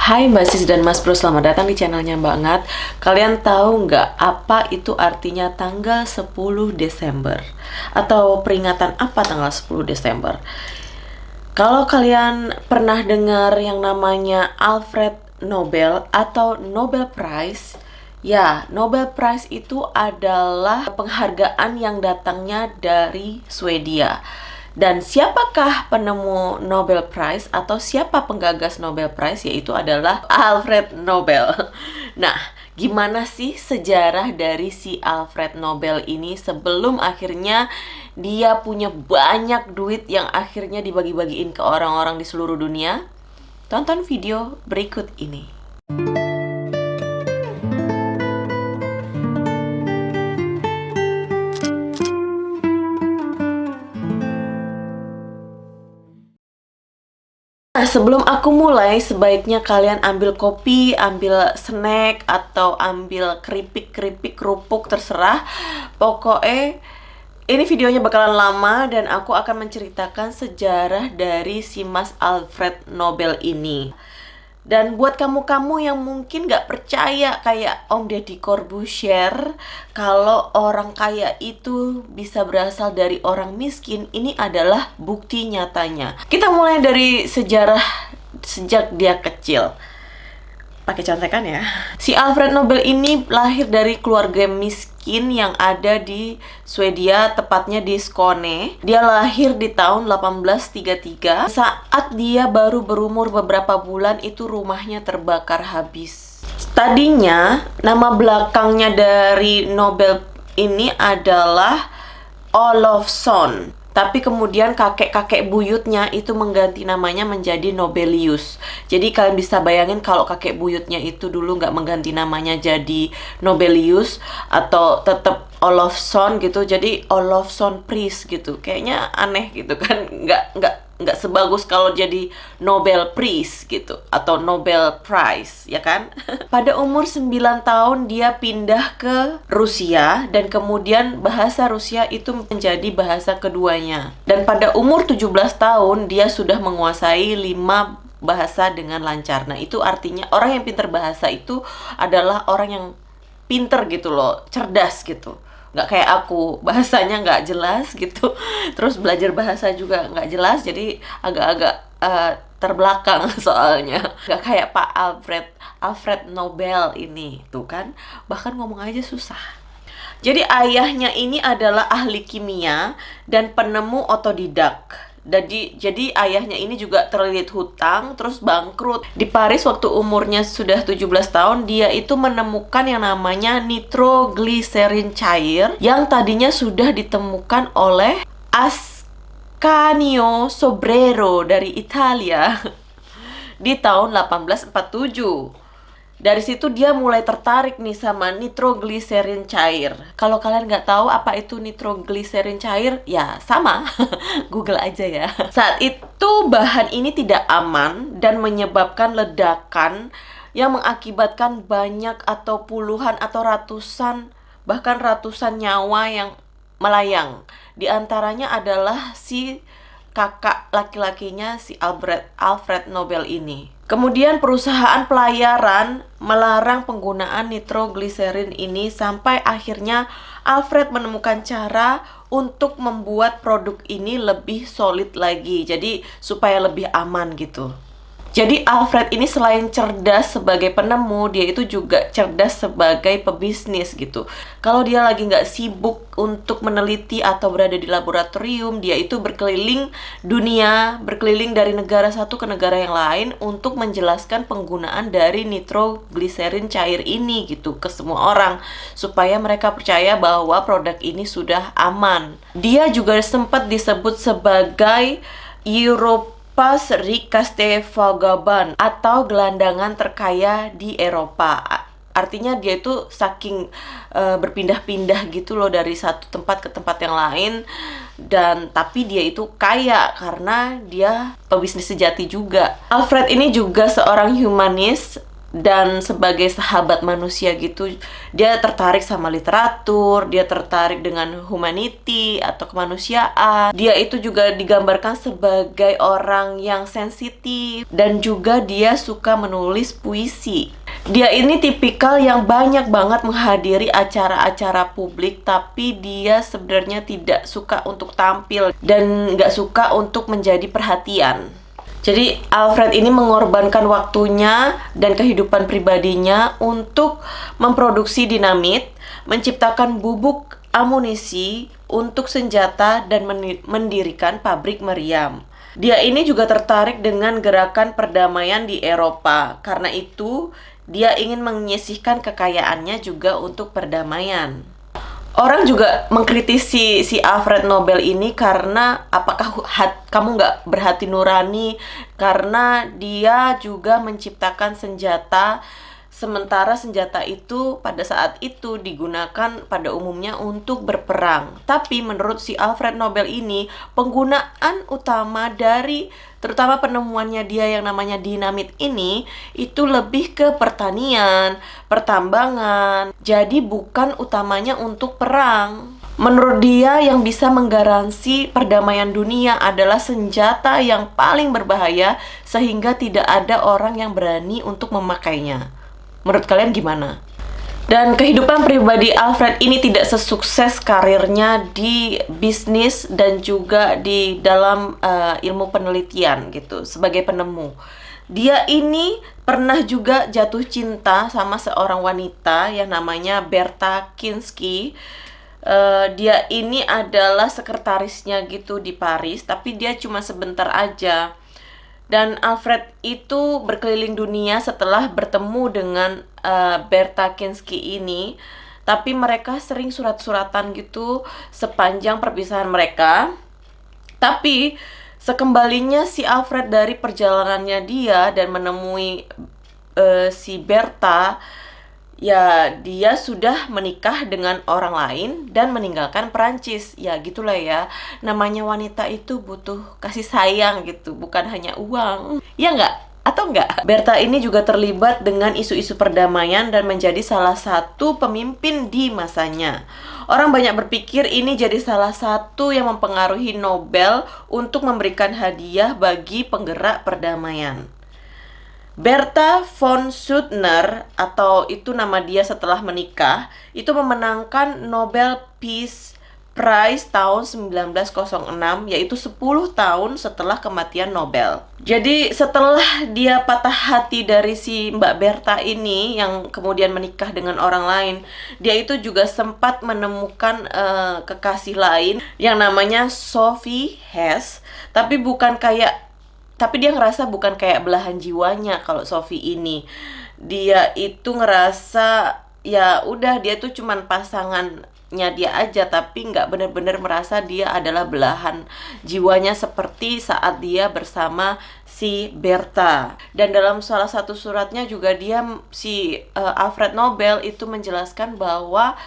Hai Mbak Sis dan Mas Bro, selamat datang di channelnya Mbak Ngat Kalian tahu nggak apa itu artinya tanggal 10 Desember? Atau peringatan apa tanggal 10 Desember? Kalau kalian pernah dengar yang namanya Alfred Nobel atau Nobel Prize Ya, Nobel Prize itu adalah penghargaan yang datangnya dari Swedia dan siapakah penemu Nobel Prize atau siapa penggagas Nobel Prize yaitu adalah Alfred Nobel. Nah, gimana sih sejarah dari si Alfred Nobel ini sebelum akhirnya dia punya banyak duit yang akhirnya dibagi-bagiin ke orang-orang di seluruh dunia? Tonton video berikut ini. Nah, sebelum aku mulai, sebaiknya kalian ambil kopi, ambil snack, atau ambil keripik-keripik kerupuk, terserah. Pokoknya, ini videonya bakalan lama dan aku akan menceritakan sejarah dari si Mas Alfred Nobel ini. Dan buat kamu-kamu yang mungkin gak percaya kayak Om Deddy Corbuzier Kalau orang kaya itu bisa berasal dari orang miskin Ini adalah bukti nyatanya. Kita mulai dari sejarah sejak dia kecil pakai contekan ya. Si Alfred Nobel ini lahir dari keluarga miskin yang ada di Swedia, tepatnya di Skåne. Dia lahir di tahun 1833. Saat dia baru berumur beberapa bulan itu rumahnya terbakar habis. Tadinya nama belakangnya dari Nobel ini adalah Olofsson tapi kemudian kakek-kakek buyutnya itu mengganti namanya menjadi Nobelius. Jadi kalian bisa bayangin kalau kakek buyutnya itu dulu nggak mengganti namanya jadi Nobelius atau tetap Olofsson gitu, jadi Olofsson Priest gitu. Kayaknya aneh gitu kan, nggak nggak nggak sebagus kalau jadi Nobel Prize gitu atau Nobel Prize ya kan? Pada umur 9 tahun dia pindah ke Rusia dan kemudian bahasa Rusia itu menjadi bahasa keduanya. Dan pada umur 17 tahun dia sudah menguasai 5 bahasa dengan lancar. Nah itu artinya orang yang pintar bahasa itu adalah orang yang pinter gitu loh cerdas gitu nggak kayak aku. Bahasanya nggak jelas gitu. Terus belajar bahasa juga nggak jelas jadi agak-agak uh, terbelakang soalnya. Nggak kayak Pak Alfred Alfred Nobel ini. Tuh kan bahkan ngomong aja susah. Jadi ayahnya ini adalah ahli kimia dan penemu otodidak jadi jadi ayahnya ini juga terlilit hutang terus bangkrut. Di Paris waktu umurnya sudah 17 tahun dia itu menemukan yang namanya nitroglycerin cair yang tadinya sudah ditemukan oleh Ascanio Sobrero dari Italia di tahun 1847 dari situ dia mulai tertarik nih sama nitrogliserin cair. Kalau kalian nggak tahu apa itu nitrogliserin cair, ya sama, Google aja ya. Saat itu bahan ini tidak aman dan menyebabkan ledakan yang mengakibatkan banyak atau puluhan atau ratusan bahkan ratusan nyawa yang melayang. Di antaranya adalah si kakak laki-lakinya si Albert Alfred Nobel ini. Kemudian perusahaan pelayaran melarang penggunaan nitrogliserin ini sampai akhirnya Alfred menemukan cara untuk membuat produk ini lebih solid lagi. Jadi supaya lebih aman gitu. Jadi Alfred ini selain cerdas sebagai penemu, dia itu juga cerdas sebagai pebisnis gitu. Kalau dia lagi nggak sibuk untuk meneliti atau berada di laboratorium, dia itu berkeliling dunia, berkeliling dari negara satu ke negara yang lain untuk menjelaskan penggunaan dari nitrogliserin cair ini gitu ke semua orang supaya mereka percaya bahwa produk ini sudah aman. Dia juga sempat disebut sebagai Europe Pas Rikaste Vagaban atau gelandangan terkaya di Eropa. Artinya dia itu saking uh, berpindah-pindah gitu loh dari satu tempat ke tempat yang lain dan tapi dia itu kaya karena dia pebisnis sejati juga. Alfred ini juga seorang humanis dan sebagai sahabat manusia gitu dia tertarik sama literatur dia tertarik dengan humanity atau kemanusiaan. Dia itu juga digambarkan sebagai orang yang sensitif dan juga dia suka menulis puisi. Dia ini tipikal yang banyak banget menghadiri acara-acara publik tapi dia sebenarnya tidak suka untuk tampil dan nggak suka untuk menjadi perhatian jadi Alfred ini mengorbankan waktunya dan kehidupan pribadinya untuk memproduksi dinamit, menciptakan bubuk amunisi untuk senjata dan mendirikan pabrik meriam. Dia ini juga tertarik dengan gerakan perdamaian di Eropa. Karena itu, dia ingin menyisihkan kekayaannya juga untuk perdamaian orang juga mengkritisi si Alfred Nobel ini karena apakah hat, kamu nggak berhati nurani? Karena dia juga menciptakan senjata Sementara senjata itu pada saat itu digunakan pada umumnya untuk berperang. Tapi menurut si Alfred Nobel ini, penggunaan utama dari terutama penemuannya dia yang namanya dinamit ini itu lebih ke pertanian, pertambangan. Jadi bukan utamanya untuk perang. Menurut dia yang bisa menggaransi perdamaian dunia adalah senjata yang paling berbahaya sehingga tidak ada orang yang berani untuk memakainya. Menurut kalian gimana? Dan kehidupan pribadi Alfred ini tidak sesukses karirnya di bisnis dan juga di dalam uh, ilmu penelitian gitu sebagai penemu. Dia ini pernah juga jatuh cinta sama seorang wanita yang namanya Berta Kinski. Uh, dia ini adalah sekretarisnya gitu di Paris, tapi dia cuma sebentar aja dan Alfred itu berkeliling dunia setelah bertemu dengan uh, Berta Kinski ini. Tapi mereka sering surat-suratan gitu sepanjang perpisahan mereka. Tapi sekembalinya si Alfred dari perjalanannya dia dan menemui uh, si Berta ya dia sudah menikah dengan orang lain dan meninggalkan Perancis ya gitulah ya namanya wanita itu butuh kasih sayang gitu bukan hanya uang ya nggak atau enggak? Berta ini juga terlibat dengan isu-isu perdamaian dan menjadi salah satu pemimpin di masanya. Orang banyak berpikir ini jadi salah satu yang mempengaruhi Nobel untuk memberikan hadiah bagi penggerak perdamaian. Berta von Suttner atau itu nama dia setelah menikah itu memenangkan Nobel Peace Prize tahun 1906 yaitu 10 tahun setelah kematian Nobel. Jadi setelah dia patah hati dari si Mbak Berta ini yang kemudian menikah dengan orang lain, dia itu juga sempat menemukan uh, kekasih lain yang namanya Sophie Hess, tapi bukan kayak tapi dia ngerasa bukan kayak belahan jiwanya kalau Sophie ini. Dia itu ngerasa ya udah dia tuh cuman pasangannya dia aja tapi nggak bener-bener merasa dia adalah belahan jiwanya seperti saat dia bersama si Berta dan dalam salah satu suratnya juga dia si uh, Alfred Nobel itu menjelaskan bahwa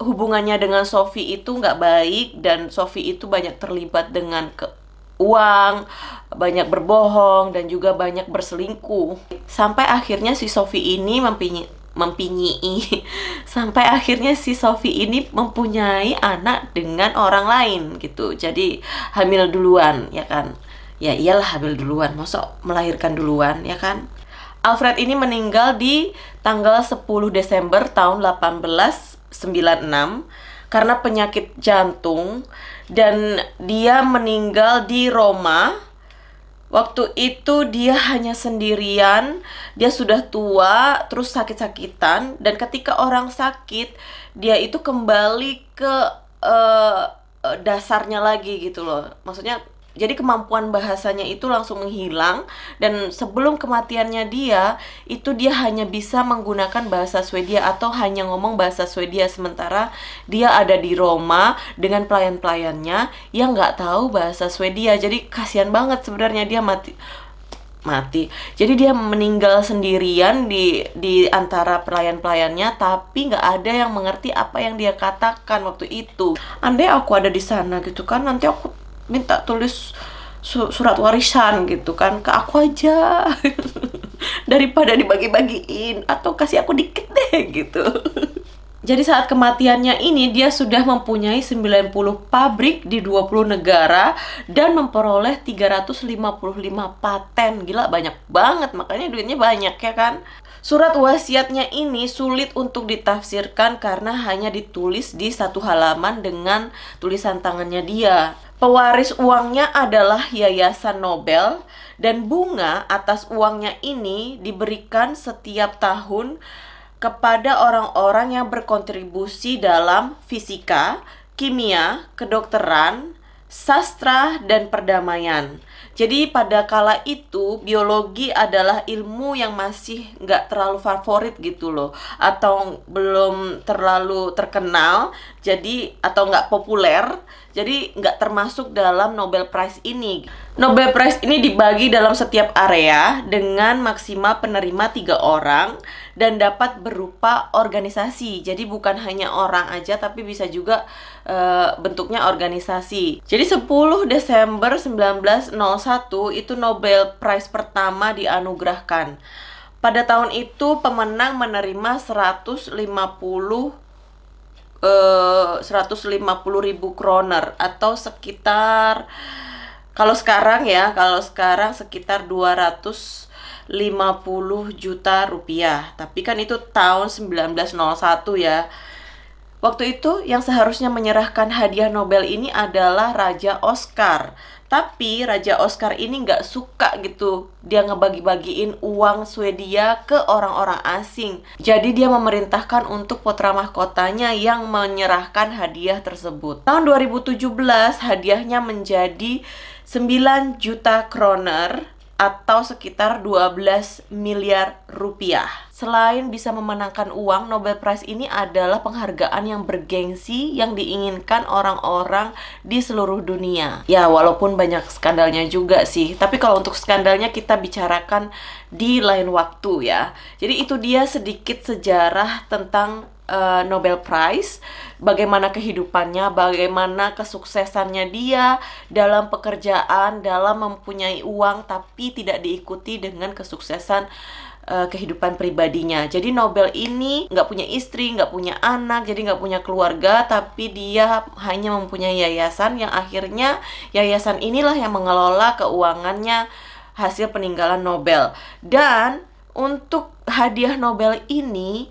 hubungannya dengan Sophie itu nggak baik dan Sophie itu banyak terlibat dengan ke uang, banyak berbohong dan juga banyak berselingkuh. Sampai akhirnya si Sophie ini mempinyi mempinyi sampai akhirnya si Sophie ini mempunyai anak dengan orang lain gitu. Jadi hamil duluan ya kan. Ya iyalah hamil duluan, masa melahirkan duluan ya kan. Alfred ini meninggal di tanggal 10 Desember tahun 1896 karena penyakit jantung dan dia meninggal di Roma. Waktu itu dia hanya sendirian, dia sudah tua, terus sakit-sakitan dan ketika orang sakit, dia itu kembali ke uh, dasarnya lagi gitu loh. Maksudnya jadi kemampuan bahasanya itu langsung menghilang dan sebelum kematiannya dia itu dia hanya bisa menggunakan bahasa Swedia atau hanya ngomong bahasa Swedia sementara dia ada di Roma dengan pelayan-pelayannya yang nggak tahu bahasa Swedia jadi kasihan banget sebenarnya dia mati mati. Jadi dia meninggal sendirian di di antara pelayan-pelayannya tapi nggak ada yang mengerti apa yang dia katakan waktu itu. Andai aku ada di sana gitu kan nanti aku minta tulis surat warisan gitu kan ke aku aja daripada dibagi-bagiin atau kasih aku dikit deh gitu Jadi saat kematiannya ini dia sudah mempunyai 90 pabrik di 20 negara dan memperoleh 355 paten. Gila banyak banget, makanya duitnya banyak ya kan? Surat wasiatnya ini sulit untuk ditafsirkan karena hanya ditulis di satu halaman dengan tulisan tangannya dia. Pewaris uangnya adalah Yayasan Nobel dan bunga atas uangnya ini diberikan setiap tahun kepada orang-orang yang berkontribusi dalam fisika, kimia, kedokteran, sastra, dan perdamaian. Jadi pada kala itu biologi adalah ilmu yang masih nggak terlalu favorit gitu loh. Atau belum terlalu terkenal jadi atau nggak populer jadi nggak termasuk dalam Nobel Prize ini. Nobel Prize ini dibagi dalam setiap area dengan maksimal penerima tiga orang dan dapat berupa organisasi. Jadi bukan hanya orang aja tapi bisa juga uh, bentuknya organisasi. Jadi 10 Desember 1901 itu Nobel Prize pertama dianugerahkan. Pada tahun itu pemenang menerima 150 150 eh, ribu kroner atau sekitar kalau sekarang ya kalau sekarang sekitar 250 juta rupiah. Tapi kan itu tahun 1901 ya. Waktu itu yang seharusnya menyerahkan hadiah Nobel ini adalah Raja Oscar tapi Raja Oscar ini nggak suka gitu dia ngebagi-bagiin uang Swedia ke orang-orang asing. Jadi dia memerintahkan untuk putra mahkotanya yang menyerahkan hadiah tersebut. Tahun 2017 hadiahnya menjadi 9 juta kroner atau sekitar 12 miliar rupiah. Selain bisa memenangkan uang, Nobel Prize ini adalah penghargaan yang bergengsi yang diinginkan orang-orang di seluruh dunia. Ya, walaupun banyak skandalnya juga sih, tapi kalau untuk skandalnya kita bicarakan di lain waktu ya. Jadi itu dia sedikit sejarah tentang uh, Nobel Prize, bagaimana kehidupannya, bagaimana kesuksesannya dia dalam pekerjaan, dalam mempunyai uang tapi tidak diikuti dengan kesuksesan uh, kehidupan pribadinya. Jadi Nobel ini nggak punya istri, nggak punya anak, jadi nggak punya keluarga, tapi dia hanya mempunyai yayasan yang akhirnya yayasan inilah yang mengelola keuangannya hasil peninggalan Nobel. Dan untuk hadiah Nobel ini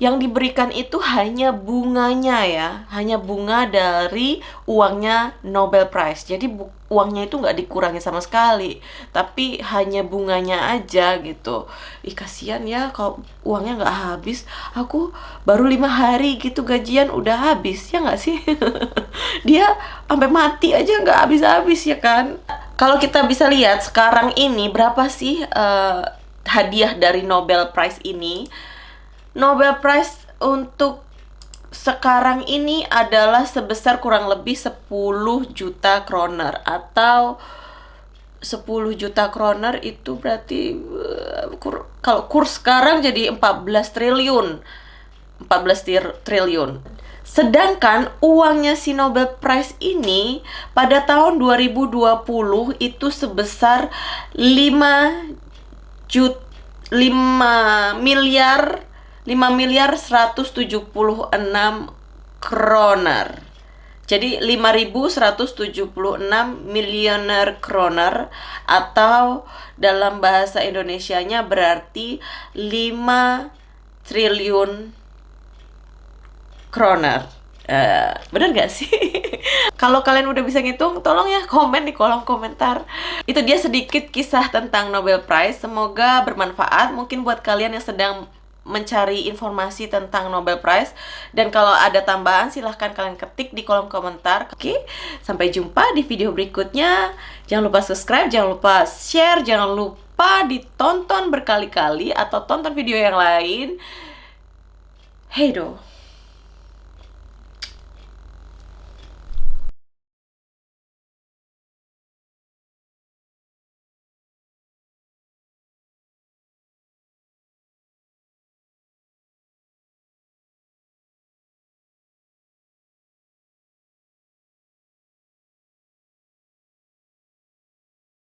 yang diberikan itu hanya bunganya ya, hanya bunga dari uangnya Nobel Prize. Jadi uangnya itu nggak dikurangi sama sekali, tapi hanya bunganya aja gitu. Ih kasihan ya kalau uangnya nggak habis. Aku baru lima hari gitu gajian udah habis ya nggak sih? Dia sampai mati aja nggak habis-habis ya kan? Kalau kita bisa lihat sekarang ini berapa sih uh, hadiah dari Nobel Prize ini? Nobel Prize untuk sekarang ini adalah sebesar kurang lebih 10 juta kroner atau 10 juta kroner itu berarti uh, kur, kalau kurs sekarang jadi 14 triliun. 14 triliun. Sedangkan uangnya si Nobel Prize ini pada tahun 2020 itu sebesar 5 jut 5 miliar 5 miliar 176 kroner. Jadi 5176 miliuner kroner atau dalam bahasa Indonesianya berarti 5 triliun kroner. Uh, bener gak sih? Kalau kalian udah bisa ngitung, tolong ya komen di kolom komentar. Itu dia sedikit kisah tentang Nobel Prize. Semoga bermanfaat. Mungkin buat kalian yang sedang mencari informasi tentang Nobel Prize. Dan kalau ada tambahan silahkan kalian ketik di kolom komentar. Oke sampai jumpa di video berikutnya. Jangan lupa subscribe jangan lupa share jangan lupa ditonton berkali-kali atau tonton video yang lain. Hey do